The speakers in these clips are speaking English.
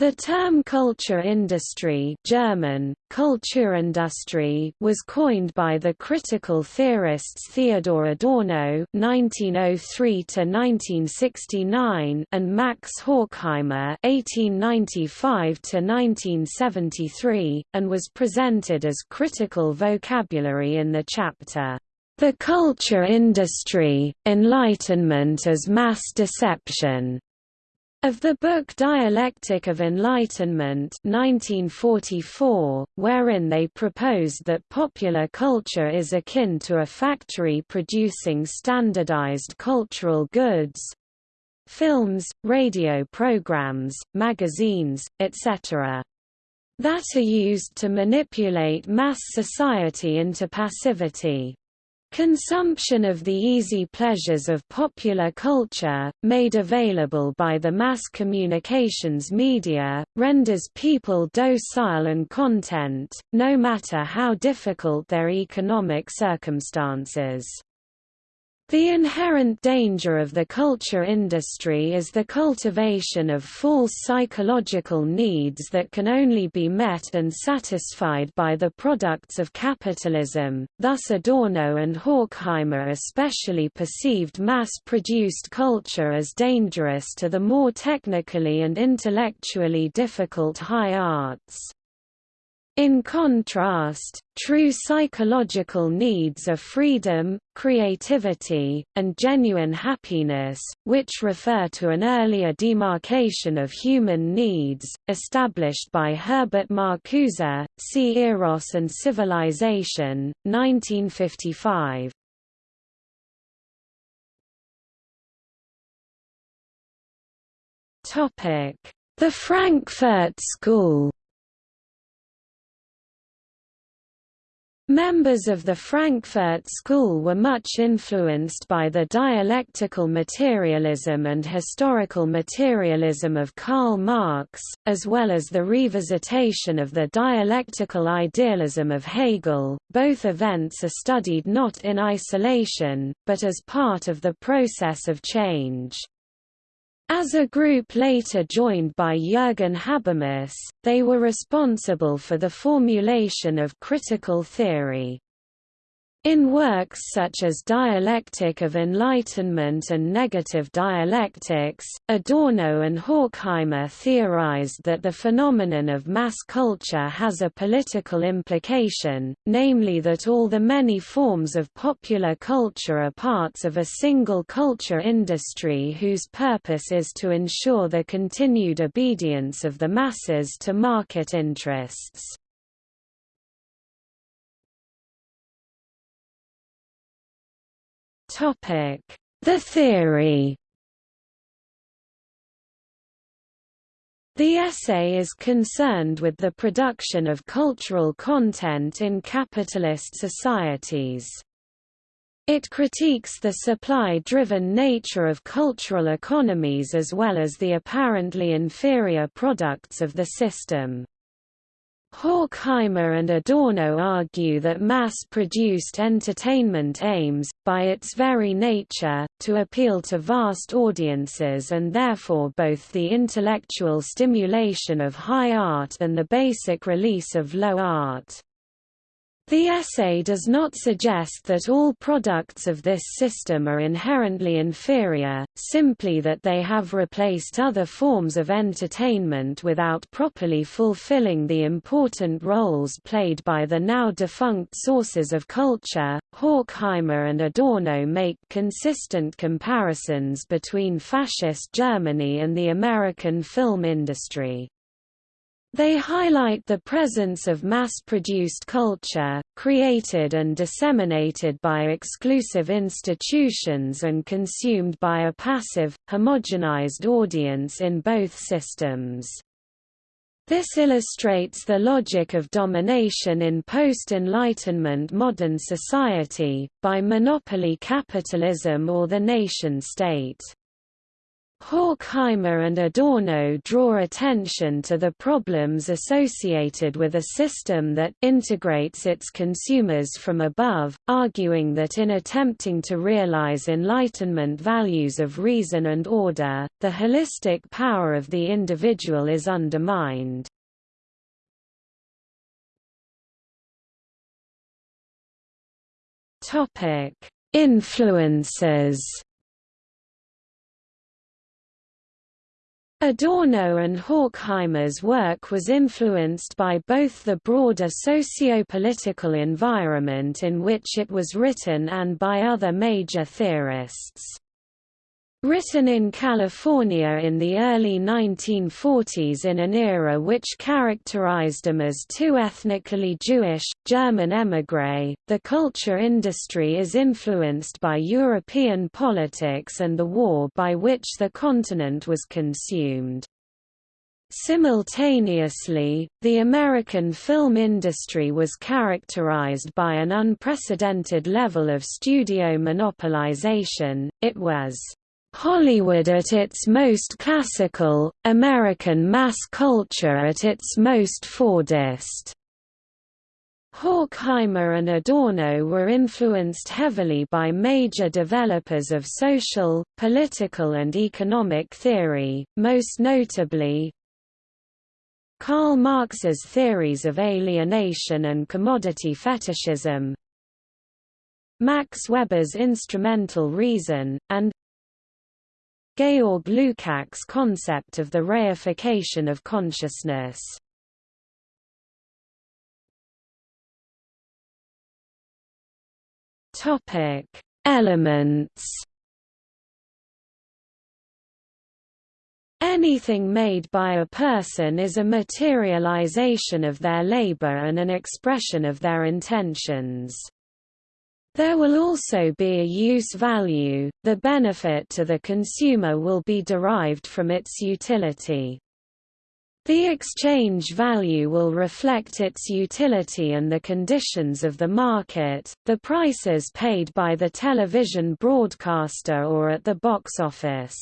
The term culture industry German, Kulturindustrie was coined by the critical theorists Theodor Adorno (1903–1969) and Max Horkheimer (1895–1973), and was presented as critical vocabulary in the chapter "The Culture Industry: Enlightenment as Mass Deception." Of the book Dialectic of Enlightenment 1944, wherein they proposed that popular culture is akin to a factory producing standardized cultural goods films, radio programs, magazines, etc. that are used to manipulate mass society into passivity. Consumption of the easy pleasures of popular culture, made available by the mass communications media, renders people docile and content, no matter how difficult their economic circumstances. The inherent danger of the culture industry is the cultivation of false psychological needs that can only be met and satisfied by the products of capitalism, thus Adorno and Horkheimer especially perceived mass-produced culture as dangerous to the more technically and intellectually difficult high arts. In contrast, true psychological needs are freedom, creativity, and genuine happiness, which refer to an earlier demarcation of human needs, established by Herbert Marcuse, See Eros and Civilization, 1955. The Frankfurt School Members of the Frankfurt School were much influenced by the dialectical materialism and historical materialism of Karl Marx, as well as the revisitation of the dialectical idealism of Hegel. Both events are studied not in isolation, but as part of the process of change. As a group later joined by Jürgen Habermas, they were responsible for the formulation of critical theory. In works such as Dialectic of Enlightenment and Negative Dialectics, Adorno and Horkheimer theorized that the phenomenon of mass culture has a political implication, namely that all the many forms of popular culture are parts of a single culture industry whose purpose is to ensure the continued obedience of the masses to market interests. The theory. The essay is concerned with the production of cultural content in capitalist societies. It critiques the supply-driven nature of cultural economies as well as the apparently inferior products of the system. Horkheimer and Adorno argue that mass-produced entertainment aims, by its very nature, to appeal to vast audiences and therefore both the intellectual stimulation of high art and the basic release of low art. The essay does not suggest that all products of this system are inherently inferior, simply that they have replaced other forms of entertainment without properly fulfilling the important roles played by the now defunct sources of culture. Horkheimer and Adorno make consistent comparisons between fascist Germany and the American film industry. They highlight the presence of mass-produced culture, created and disseminated by exclusive institutions and consumed by a passive, homogenized audience in both systems. This illustrates the logic of domination in post-Enlightenment modern society, by monopoly capitalism or the nation-state. Horkheimer and Adorno draw attention to the problems associated with a system that integrates its consumers from above, arguing that in attempting to realize Enlightenment values of reason and order, the holistic power of the individual is undermined. Influences Adorno and Horkheimer's work was influenced by both the broader socio-political environment in which it was written and by other major theorists. Written in California in the early 1940s in an era which characterized them as too ethnically Jewish, German émigré, the culture industry is influenced by European politics and the war by which the continent was consumed. Simultaneously, the American film industry was characterized by an unprecedented level of studio monopolization, it was Hollywood at its most classical, American mass culture at its most Fordist. Horkheimer and Adorno were influenced heavily by major developers of social, political and economic theory, most notably Karl Marx's theories of alienation and commodity fetishism, Max Weber's instrumental reason, and Georg Lukács' concept of the reification of consciousness. Topic: Elements. Anything made by a person is a materialization of their labor and an expression of their intentions. There will also be a use value, the benefit to the consumer will be derived from its utility. The exchange value will reflect its utility and the conditions of the market, the prices paid by the television broadcaster or at the box office.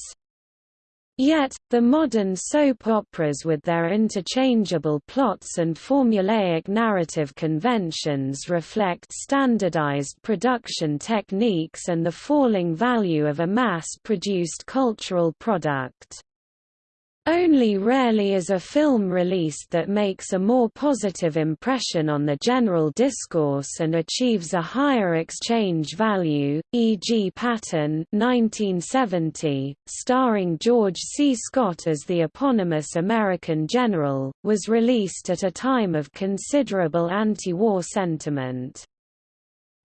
Yet, the modern soap operas with their interchangeable plots and formulaic narrative conventions reflect standardized production techniques and the falling value of a mass-produced cultural product. Only rarely is a film released that makes a more positive impression on the general discourse and achieves a higher exchange value, e.g. Patton 1970, starring George C. Scott as the eponymous American general, was released at a time of considerable anti-war sentiment.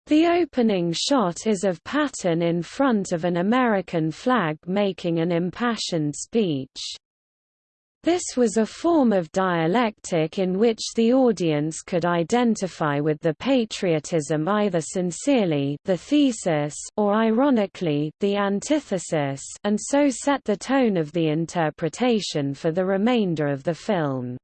The opening shot is of Patton in front of an American flag making an impassioned speech. This was a form of dialectic in which the audience could identify with the patriotism either sincerely the thesis or ironically the antithesis and so set the tone of the interpretation for the remainder of the film.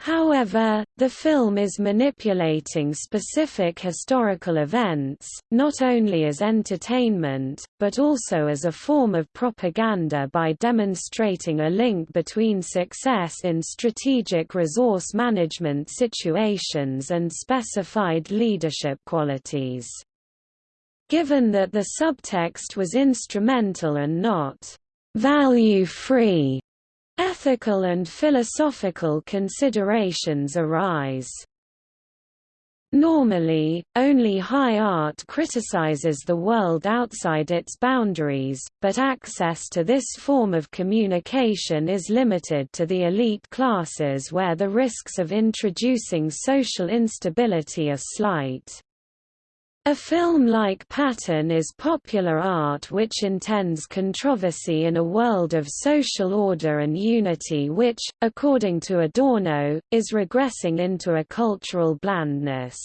However, the film is manipulating specific historical events, not only as entertainment, but also as a form of propaganda by demonstrating a link between success in strategic resource management situations and specified leadership qualities. Given that the subtext was instrumental and not value-free, Ethical and philosophical considerations arise. Normally, only high art criticizes the world outside its boundaries, but access to this form of communication is limited to the elite classes where the risks of introducing social instability are slight. A film like Patton is popular art which intends controversy in a world of social order and unity which, according to Adorno, is regressing into a cultural blandness.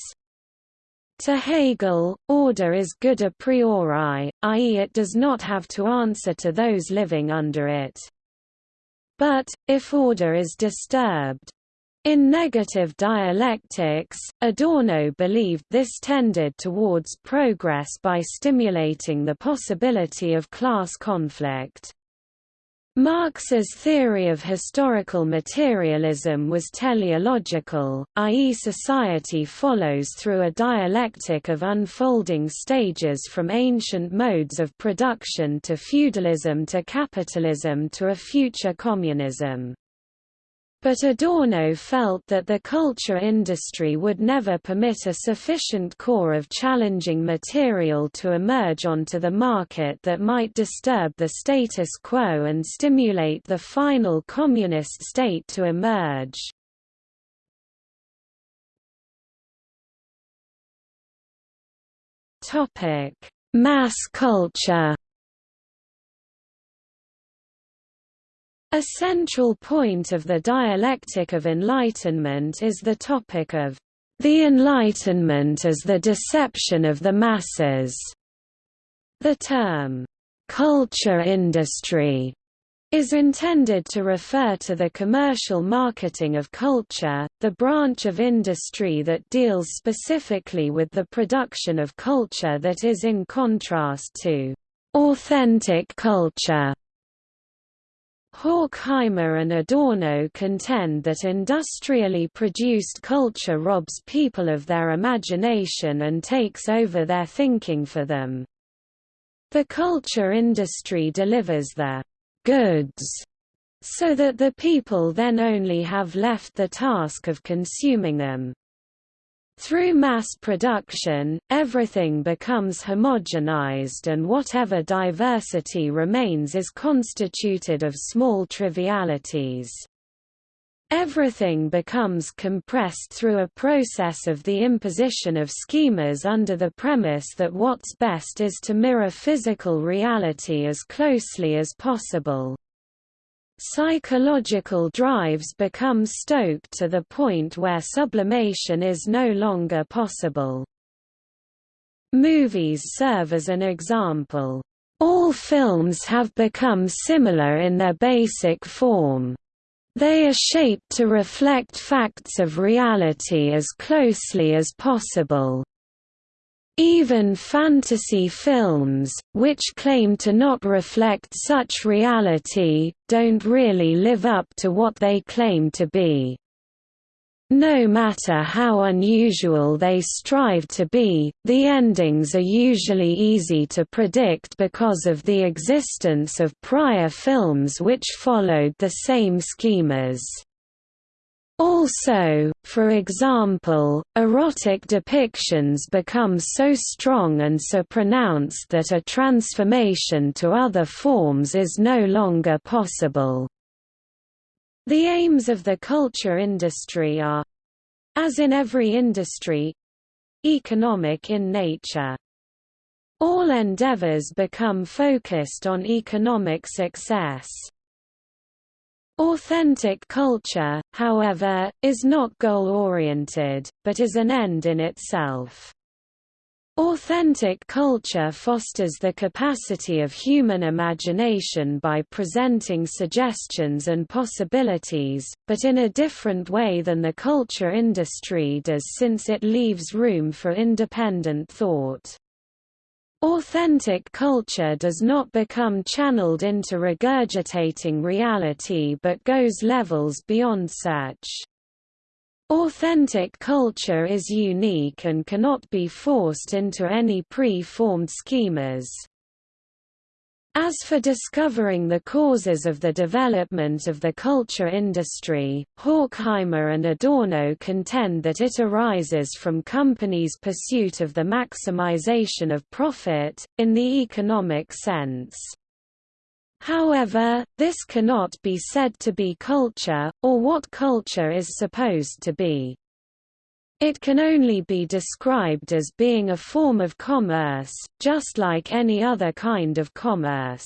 To Hegel, order is good a priori, i.e. it does not have to answer to those living under it. But, if order is disturbed, in negative dialectics, Adorno believed this tended towards progress by stimulating the possibility of class conflict. Marx's theory of historical materialism was teleological, i.e. society follows through a dialectic of unfolding stages from ancient modes of production to feudalism to capitalism to a future communism. But Adorno felt that the culture industry would never permit a sufficient core of challenging material to emerge onto the market that might disturb the status quo and stimulate the final communist state to emerge. Mass culture A central point of the dialectic of enlightenment is the topic of the Enlightenment as the deception of the masses. The term, culture industry, is intended to refer to the commercial marketing of culture, the branch of industry that deals specifically with the production of culture that is in contrast to authentic culture. Horkheimer and Adorno contend that industrially produced culture robs people of their imagination and takes over their thinking for them. The culture industry delivers the goods so that the people then only have left the task of consuming them. Through mass production, everything becomes homogenized and whatever diversity remains is constituted of small trivialities. Everything becomes compressed through a process of the imposition of schemas under the premise that what's best is to mirror physical reality as closely as possible. Psychological drives become stoked to the point where sublimation is no longer possible. Movies serve as an example. All films have become similar in their basic form. They are shaped to reflect facts of reality as closely as possible. Even fantasy films, which claim to not reflect such reality, don't really live up to what they claim to be. No matter how unusual they strive to be, the endings are usually easy to predict because of the existence of prior films which followed the same schemas. Also, for example, erotic depictions become so strong and so pronounced that a transformation to other forms is no longer possible. The aims of the culture industry are as in every industry economic in nature. All endeavors become focused on economic success. Authentic culture, however, is not goal-oriented, but is an end in itself. Authentic culture fosters the capacity of human imagination by presenting suggestions and possibilities, but in a different way than the culture industry does since it leaves room for independent thought. Authentic culture does not become channeled into regurgitating reality but goes levels beyond such. Authentic culture is unique and cannot be forced into any pre-formed schemas. As for discovering the causes of the development of the culture industry, Horkheimer and Adorno contend that it arises from companies' pursuit of the maximization of profit, in the economic sense. However, this cannot be said to be culture, or what culture is supposed to be. It can only be described as being a form of commerce, just like any other kind of commerce.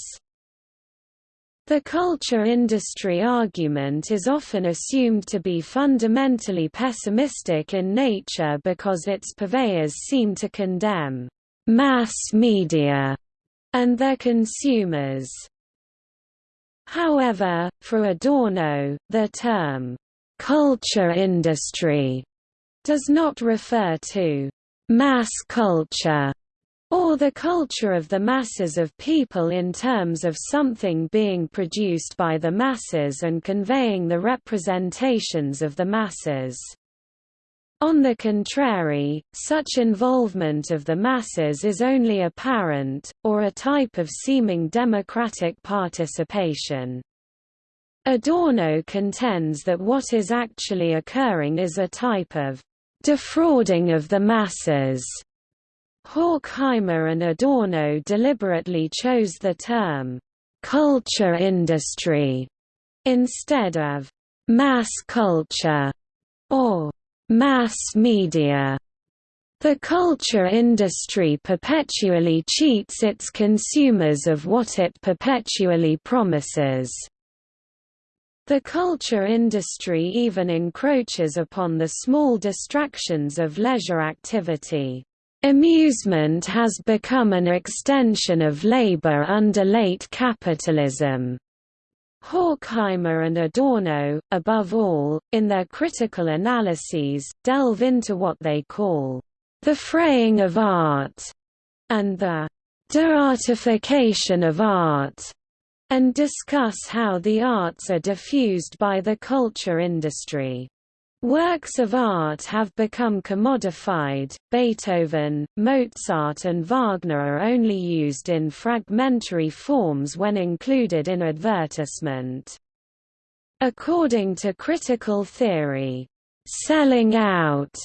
The culture industry argument is often assumed to be fundamentally pessimistic in nature because its purveyors seem to condemn mass media and their consumers. However, for Adorno, the term culture industry does not refer to mass culture, or the culture of the masses of people in terms of something being produced by the masses and conveying the representations of the masses. On the contrary, such involvement of the masses is only apparent, or a type of seeming democratic participation. Adorno contends that what is actually occurring is a type of defrauding of the masses Horkheimer and Adorno deliberately chose the term «culture industry» instead of «mass culture» or «mass media». The culture industry perpetually cheats its consumers of what it perpetually promises. The culture industry even encroaches upon the small distractions of leisure activity. Amusement has become an extension of labor under late capitalism. Horkheimer and Adorno, above all, in their critical analyses, delve into what they call the fraying of art and the de-artification of art, and discuss how the arts are diffused by the culture industry. Works of art have become commodified. Beethoven, Mozart, and Wagner are only used in fragmentary forms when included in advertisement. According to critical theory, selling out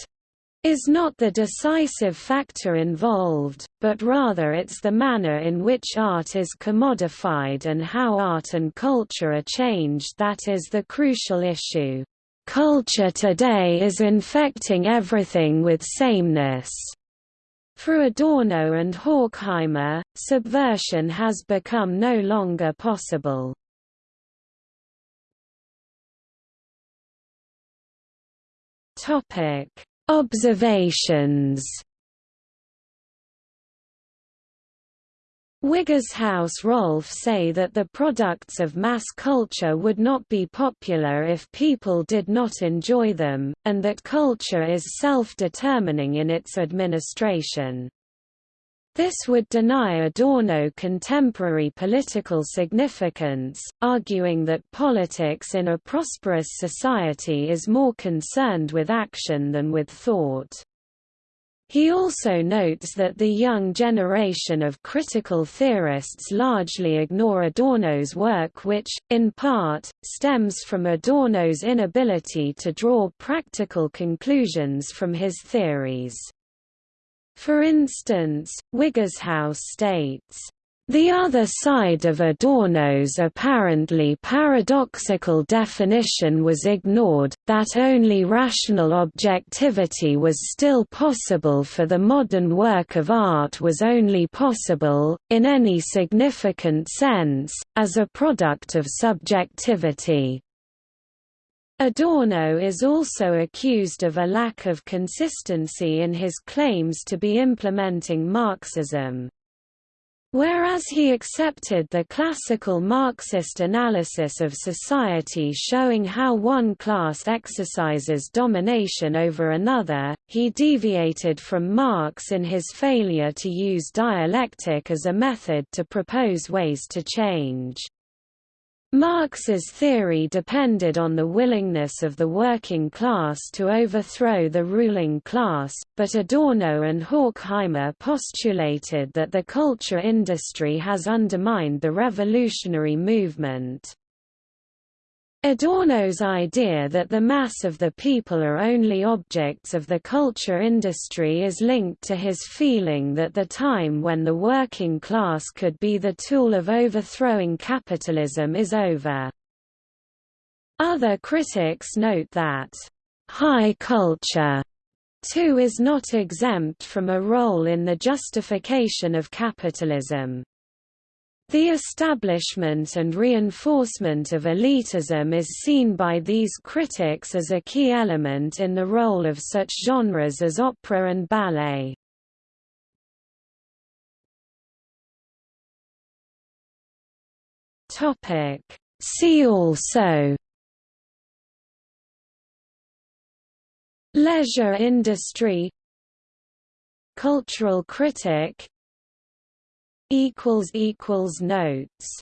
is not the decisive factor involved, but rather it's the manner in which art is commodified and how art and culture are changed that is the crucial issue. Culture today is infecting everything with sameness. For Adorno and Horkheimer, subversion has become no longer possible. Topic: Observations Wiggershaus Rolf say that the products of mass culture would not be popular if people did not enjoy them, and that culture is self-determining in its administration. This would deny Adorno contemporary political significance, arguing that politics in a prosperous society is more concerned with action than with thought. He also notes that the young generation of critical theorists largely ignore Adorno's work which, in part, stems from Adorno's inability to draw practical conclusions from his theories. For instance, Wiggershaus states, the other side of Adorno's apparently paradoxical definition was ignored, that only rational objectivity was still possible for the modern work of art was only possible, in any significant sense, as a product of subjectivity. Adorno is also accused of a lack of consistency in his claims to be implementing Marxism. Whereas he accepted the classical Marxist analysis of society showing how one class exercises domination over another, he deviated from Marx in his failure to use dialectic as a method to propose ways to change. Marx's theory depended on the willingness of the working class to overthrow the ruling class, but Adorno and Horkheimer postulated that the culture industry has undermined the revolutionary movement. Adorno's idea that the mass of the people are only objects of the culture industry is linked to his feeling that the time when the working class could be the tool of overthrowing capitalism is over. Other critics note that, "...high culture," too is not exempt from a role in the justification of capitalism. The establishment and reinforcement of elitism is seen by these critics as a key element in the role of such genres as opera and ballet. See also Leisure industry Cultural critic Notes